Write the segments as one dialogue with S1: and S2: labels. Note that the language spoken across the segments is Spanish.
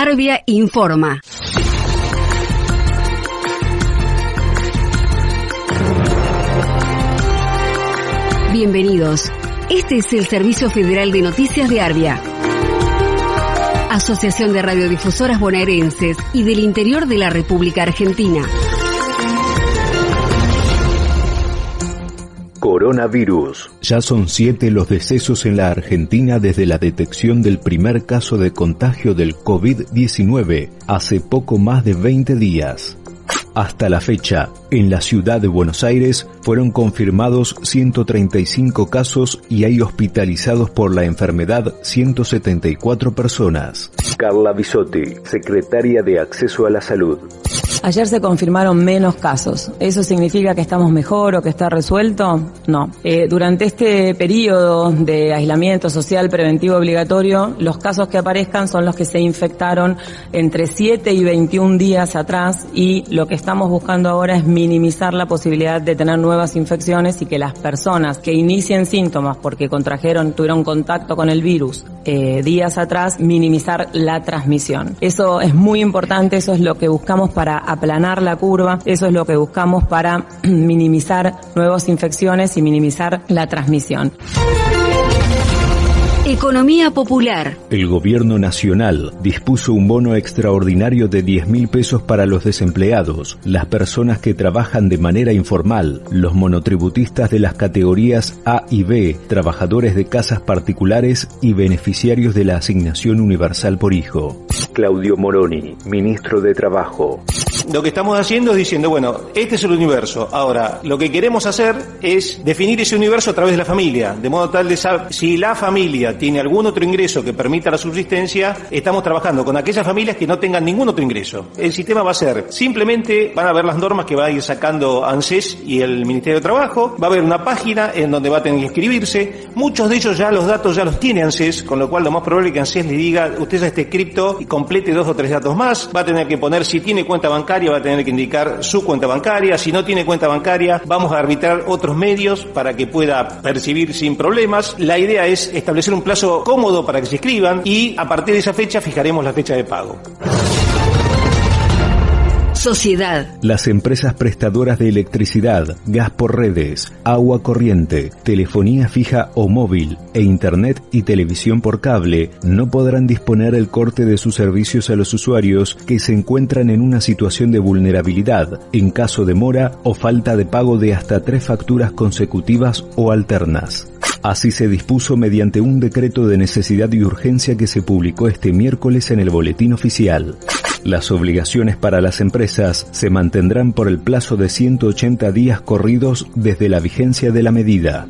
S1: Arbia informa. Bienvenidos. Este es el Servicio Federal de Noticias de Arbia. Asociación de Radiodifusoras Bonaerenses y del Interior de la República Argentina.
S2: Coronavirus. Ya son siete los decesos en la Argentina desde la detección del primer caso de contagio del COVID-19 hace poco más de 20 días. Hasta la fecha, en la ciudad de Buenos Aires fueron confirmados 135 casos y hay hospitalizados por la enfermedad 174 personas. Carla Bisotti, secretaria de Acceso a la Salud.
S3: Ayer se confirmaron menos casos. ¿Eso significa que estamos mejor o que está resuelto? No. Eh, durante este periodo de aislamiento social preventivo obligatorio, los casos que aparezcan son los que se infectaron entre 7 y 21 días atrás y lo que estamos buscando ahora es minimizar la posibilidad de tener nuevas infecciones y que las personas que inicien síntomas porque contrajeron, tuvieron contacto con el virus eh, días atrás, minimizar la transmisión. Eso es muy importante, eso es lo que buscamos para aplanar la curva. Eso es lo que buscamos para minimizar nuevas infecciones y minimizar la transmisión.
S1: Economía popular.
S2: El gobierno nacional dispuso un bono extraordinario de 10 mil pesos para los desempleados, las personas que trabajan de manera informal, los monotributistas de las categorías A y B, trabajadores de casas particulares y beneficiarios de la asignación universal por hijo. Claudio Moroni, ministro de Trabajo
S4: lo que estamos haciendo es diciendo, bueno, este es el universo. Ahora, lo que queremos hacer es definir ese universo a través de la familia, de modo tal de saber si la familia tiene algún otro ingreso que permita la subsistencia, estamos trabajando con aquellas familias que no tengan ningún otro ingreso. El sistema va a ser, simplemente van a ver las normas que va a ir sacando ANSES y el Ministerio de Trabajo, va a haber una página en donde va a tener que inscribirse, muchos de ellos ya los datos ya los tiene ANSES, con lo cual lo más probable es que ANSES le diga, usted ya esté cripto y complete dos o tres datos más, va a tener que poner si tiene cuenta bancaria, va a tener que indicar su cuenta bancaria. Si no tiene cuenta bancaria, vamos a arbitrar otros medios para que pueda percibir sin problemas. La idea es establecer un plazo cómodo para que se inscriban y a partir de esa fecha fijaremos la fecha de pago.
S1: Sociedad.
S2: Las empresas prestadoras de electricidad, gas por redes, agua corriente, telefonía fija o móvil e internet y televisión por cable no podrán disponer el corte de sus servicios a los usuarios que se encuentran en una situación de vulnerabilidad en caso de mora o falta de pago de hasta tres facturas consecutivas o alternas. Así se dispuso mediante un decreto de necesidad y urgencia que se publicó este miércoles en el Boletín Oficial. Las obligaciones para las empresas se mantendrán por el plazo de 180 días corridos desde la vigencia de la medida.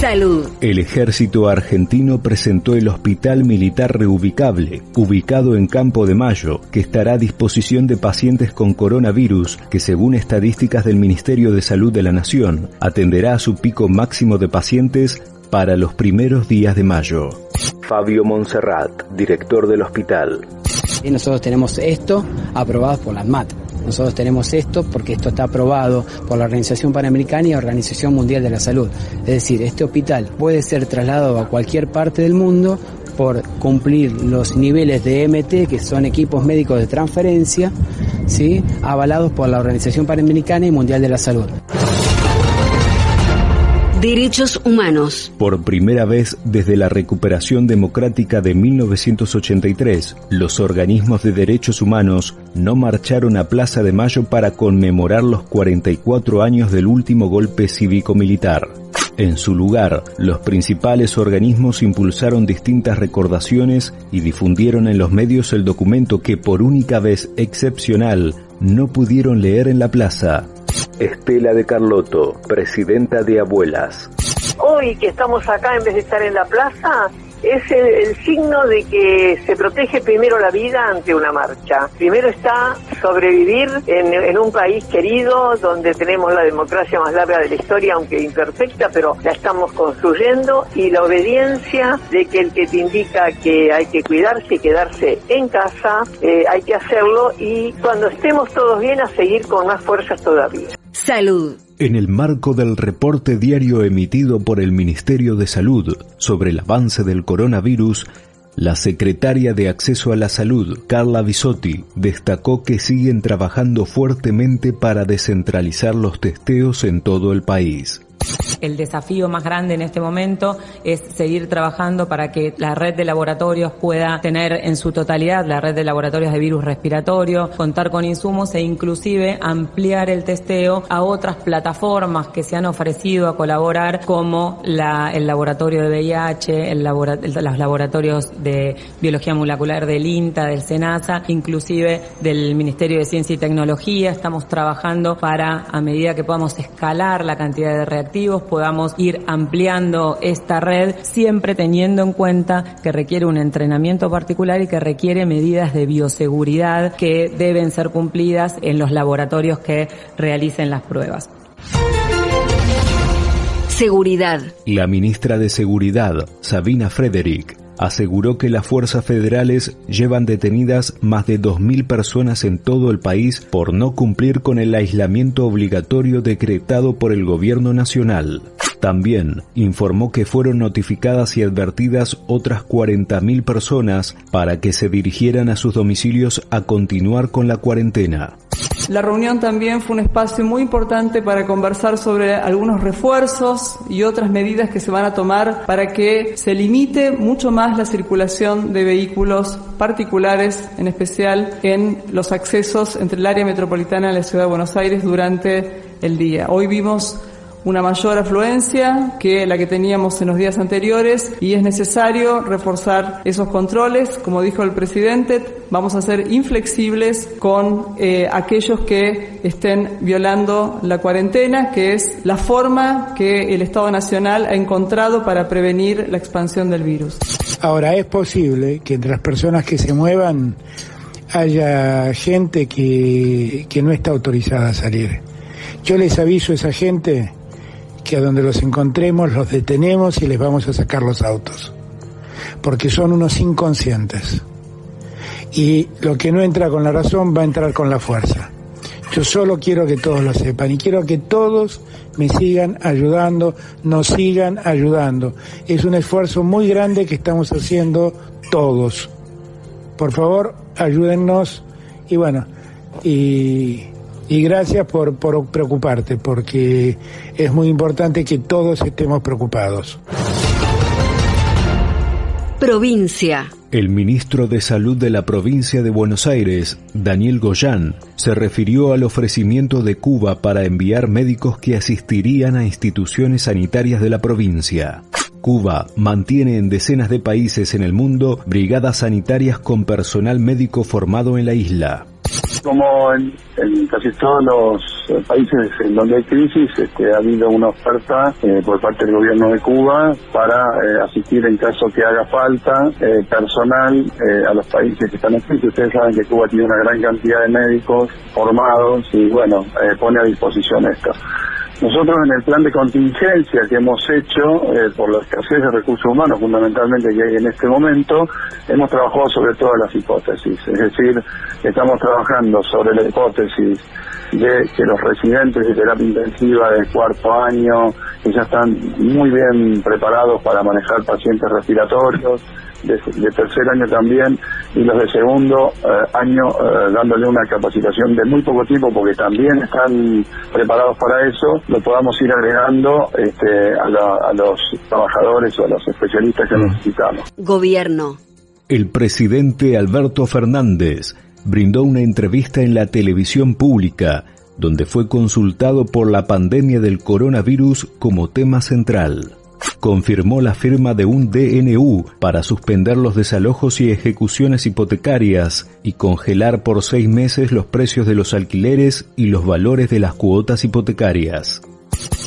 S1: Salud.
S2: El ejército argentino presentó el Hospital Militar Reubicable, ubicado en Campo de Mayo, que estará a disposición de pacientes con coronavirus, que según estadísticas del Ministerio de Salud de la Nación, atenderá a su pico máximo de pacientes para los primeros días de mayo. Fabio Monserrat, director del hospital.
S5: Y nosotros tenemos esto aprobado por la ANMAT. Nosotros tenemos esto porque esto está aprobado por la Organización Panamericana y la Organización Mundial de la Salud. Es decir, este hospital puede ser trasladado a cualquier parte del mundo por cumplir los niveles de MT, que son equipos médicos de transferencia, ¿sí? avalados por la Organización Panamericana y Mundial de la Salud.
S1: Derechos humanos.
S2: Por primera vez desde la recuperación democrática de 1983, los organismos de derechos humanos no marcharon a Plaza de Mayo para conmemorar los 44 años del último golpe cívico-militar. En su lugar, los principales organismos impulsaron distintas recordaciones y difundieron en los medios el documento que por única vez excepcional no pudieron leer en la plaza, Estela de Carlotto, presidenta de Abuelas.
S6: Hoy que estamos acá en vez de estar en la plaza, es el, signo de que se protege primero la vida ante una marcha. Primero está sobrevivir en, un país querido donde tenemos la democracia más larga de la historia, aunque imperfecta, pero la estamos construyendo y la obediencia de que el que te indica que hay que cuidarse y quedarse en casa, eh, hay que hacerlo y cuando estemos todos bien a seguir con más fuerzas todavía.
S2: En el marco del reporte diario emitido por el Ministerio de Salud sobre el avance del coronavirus, La secretaria de Acceso a la Salud, Carla Bisotti, destacó que siguen trabajando fuertemente para descentralizar los testeos en todo el país.
S3: El desafío más grande en este momento es seguir trabajando para que la red de laboratorios pueda tener en su totalidad la red de laboratorios de virus respiratorio, contar con insumos e inclusive ampliar el testeo a otras plataformas que se han ofrecido a colaborar como el laboratorio de VIH, el los laboratorios de biología molecular del INTA, del SENASA, inclusive del Ministerio de Ciencia y Tecnología. Estamos trabajando para, a medida que podamos escalar la cantidad de reactivos, podamos ir ampliando esta red, siempre teniendo en cuenta que requiere un entrenamiento particular y que requiere medidas de bioseguridad que deben ser cumplidas en los laboratorios que realicen las pruebas.
S1: Seguridad.
S2: La ministra de Seguridad, Sabina Frederick, aseguró que las fuerzas federales llevan detenidas más de 2.000 personas en todo el país por no cumplir con el aislamiento obligatorio decretado por el gobierno nacional. También informó que fueron notificadas y advertidas otras 40.000 personas para que se dirigieran a sus domicilios a continuar con la cuarentena.
S7: La reunión también fue un espacio muy importante para conversar sobre algunos refuerzos y otras medidas que se van a tomar para que se limite mucho más la circulación de vehículos particulares, en especial en los accesos entre el área metropolitana y la ciudad de Buenos Aires durante el día. Hoy vimos una mayor afluencia que la que teníamos en los días anteriores y es necesario reforzar esos controles. Como dijo el presidente, vamos a ser inflexibles con eh, aquellos que estén violando la cuarentena, que es la forma que el Estado Nacional ha encontrado para prevenir la expansión del virus.
S8: Ahora, es posible que entre las personas que se muevan haya gente que, que no está autorizada a salir. Yo les aviso a esa gente que a donde los encontremos los detenemos y les vamos a sacar los autos, porque son unos inconscientes. Y lo que no entra con la razón va a entrar con la fuerza. Yo solo quiero que todos lo sepan y quiero que todos me sigan ayudando, nos sigan ayudando. Es un esfuerzo muy grande que estamos haciendo todos. Por favor, ayúdennos y bueno, y y gracias por, por preocuparte, porque es muy importante que todos estemos preocupados.
S1: Provincia.
S2: El ministro de Salud de la provincia de Buenos Aires, Daniel Goyán, se refirió al ofrecimiento de Cuba para enviar médicos que asistirían a instituciones sanitarias de la provincia. Cuba mantiene en decenas de países en el mundo brigadas sanitarias con personal médico formado en la isla
S9: como en, casi todos los países en donde hay crisis, este, ha habido una oferta eh, por parte del gobierno de Cuba para eh, asistir en caso que haga falta eh, personal a los países que están en crisis. Ustedes saben que Cuba tiene una gran cantidad de médicos formados y bueno, pone a disposición esto. Nosotros en el plan de contingencia que hemos hecho eh, por la escasez de recursos humanos fundamentalmente que hay en este momento, hemos trabajado sobre todas las hipótesis. Es decir, estamos trabajando sobre la hipótesis de que los residentes de terapia intensiva del cuarto año, que ya están muy bien preparados para manejar pacientes respiratorios, de, tercer año también y los de segundo eh, año eh, dándole una capacitación de muy poco tiempo porque también están preparados para eso, lo podamos ir agregando este, a, los trabajadores o a los especialistas que mm. necesitamos.
S1: Gobierno.
S2: El presidente Alberto Fernández brindó una entrevista en la televisión pública donde fue consultado por la pandemia del coronavirus como tema central confirmó la firma de un DNU para suspender los desalojos y ejecuciones hipotecarias y congelar por seis meses los precios de los alquileres y los valores de las cuotas hipotecarias.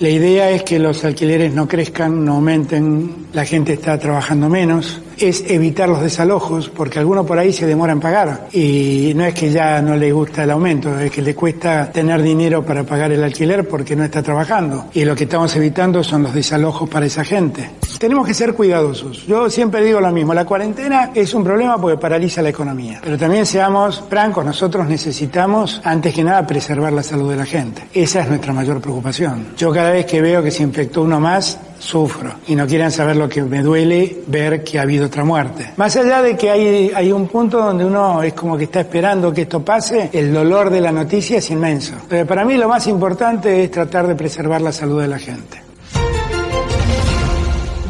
S8: La idea es que los alquileres no crezcan, no aumenten, la gente está trabajando menos. Es evitar los desalojos, porque alguno por ahí se demora en pagar. Y no es que ya no le gusta el aumento, es que le cuesta tener dinero para pagar el alquiler porque no está trabajando. Y lo que estamos evitando son los desalojos para esa gente. Tenemos que ser cuidadosos. Yo siempre digo lo mismo, la cuarentena es un problema porque paraliza la economía. Pero también seamos francos, nosotros necesitamos, antes que nada, preservar la salud de la gente. Esa es nuestra mayor preocupación. Yo cada vez que veo que se infectó uno más, sufro. Y no quieran saber lo que me duele ver que ha habido otra muerte. Más allá de que hay, hay un punto donde uno es como que está esperando que esto pase, el dolor de la noticia es inmenso. Pero para mí lo más importante es tratar de preservar la salud de la gente.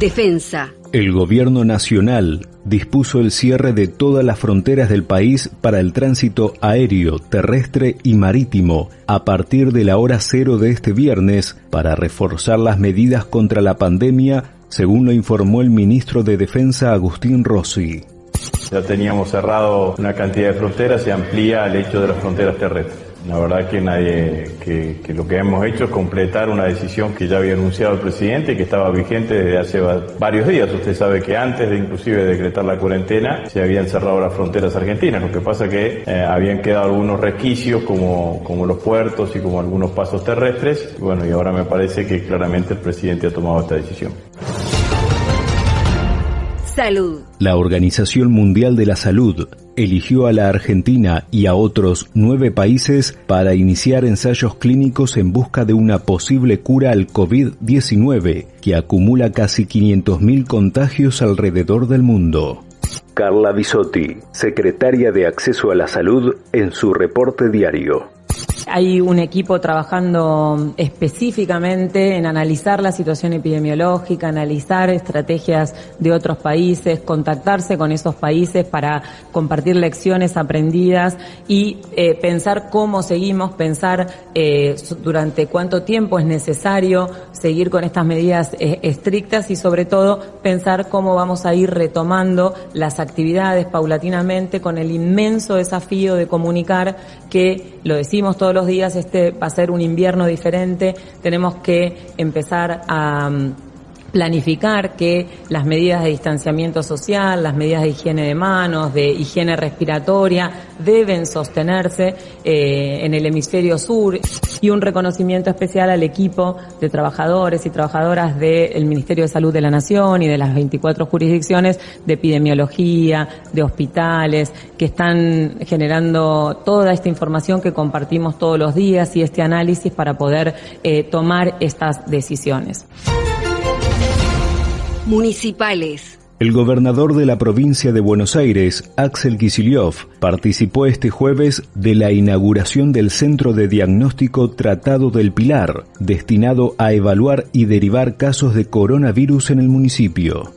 S1: Defensa.
S2: El gobierno nacional dispuso el cierre de todas las fronteras del país para el tránsito aéreo, terrestre y marítimo a partir de la hora cero de este viernes para reforzar las medidas contra la pandemia, según lo informó el ministro de Defensa Agustín Rossi.
S10: Ya teníamos cerrado una cantidad de fronteras, se amplía el hecho de las fronteras terrestres. La verdad que nadie, que, lo que hemos hecho es completar una decisión que ya había anunciado el presidente y que estaba vigente desde hace varios días. Usted sabe que antes de inclusive decretar la cuarentena se habían cerrado las fronteras argentinas. Lo que pasa que eh, habían quedado algunos resquicios como, como los puertos y como algunos pasos terrestres. Bueno, y ahora me parece que claramente el presidente ha tomado esta decisión.
S1: Salud.
S2: La Organización Mundial de la Salud eligió a la Argentina y a otros nueve países para iniciar ensayos clínicos en busca de una posible cura al COVID-19, que acumula casi 500.000 contagios alrededor del mundo. Carla Bisotti, secretaria de Acceso a la Salud, en su reporte diario.
S3: Hay un equipo trabajando específicamente en analizar la situación epidemiológica, analizar estrategias de otros países, contactarse con esos países para compartir lecciones aprendidas y eh, pensar cómo seguimos, pensar eh, durante cuánto tiempo es necesario seguir con estas medidas eh, estrictas y sobre todo pensar cómo vamos a ir retomando las actividades paulatinamente con el inmenso desafío de comunicar que, lo decimos todos los días, este va a ser un invierno diferente, tenemos que empezar a planificar que las medidas de distanciamiento social, las medidas de higiene de manos, de higiene respiratoria, deben sostenerse eh, en el hemisferio sur y un reconocimiento especial al equipo de trabajadores y trabajadoras del Ministerio de Salud de la Nación y de las 24 jurisdicciones de epidemiología, de hospitales, que están generando toda esta información que compartimos todos los días y este análisis para poder eh, tomar estas decisiones
S1: municipales.
S2: El gobernador de la provincia de Buenos Aires, Axel Kicillof, participó este jueves de la inauguración del Centro de Diagnóstico Tratado del Pilar, destinado a evaluar y derivar casos de coronavirus en el municipio.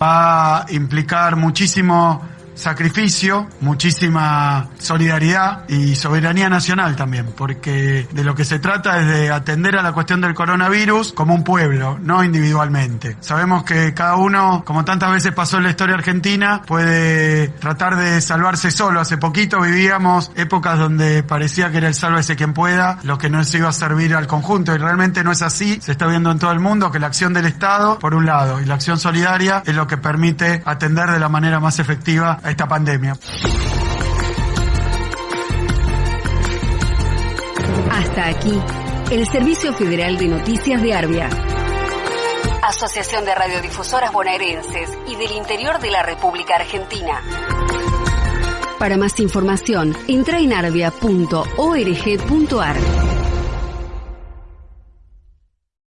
S11: Va a implicar muchísimo sacrificio, muchísima solidaridad y soberanía nacional también, porque de lo que se trata es de atender a la cuestión del coronavirus como un pueblo, no individualmente. Sabemos que cada uno, como tantas veces pasó en la historia argentina, puede tratar de salvarse solo. Hace poquito vivíamos épocas donde parecía que era el sálvese quien pueda, lo que no se iba a servir al conjunto y realmente no es así. Se está viendo en todo el mundo que la acción del Estado, por un lado, y la acción solidaria es lo que permite atender de la manera más efectiva a esta pandemia.
S1: Hasta aquí, el Servicio Federal de Noticias de Arbia. Asociación de Radiodifusoras Bonaerenses y del Interior de la República Argentina. Para más información, entra en arbia.org.ar.